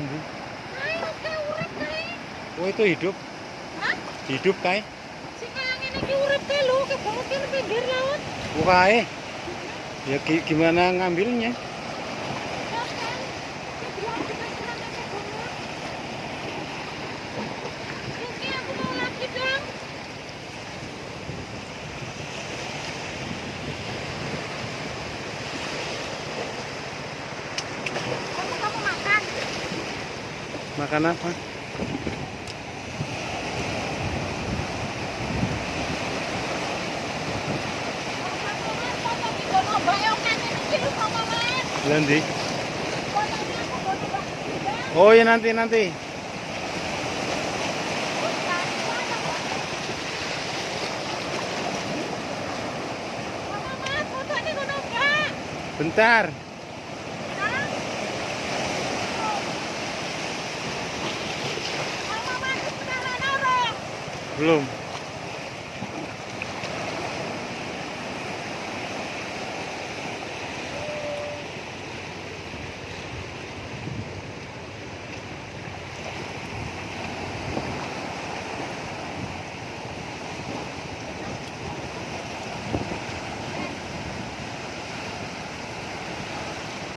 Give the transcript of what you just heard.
Urip kae. Oh itu hidup, Hah? hidup kae. Sing kaya ngene iki urip kae lho, nang pinggir laut. Oh kae. Ya gi- gimana ngambilnya? Makan apa? Nanti. Oh ya nanti nanti. Bentar. Bloom.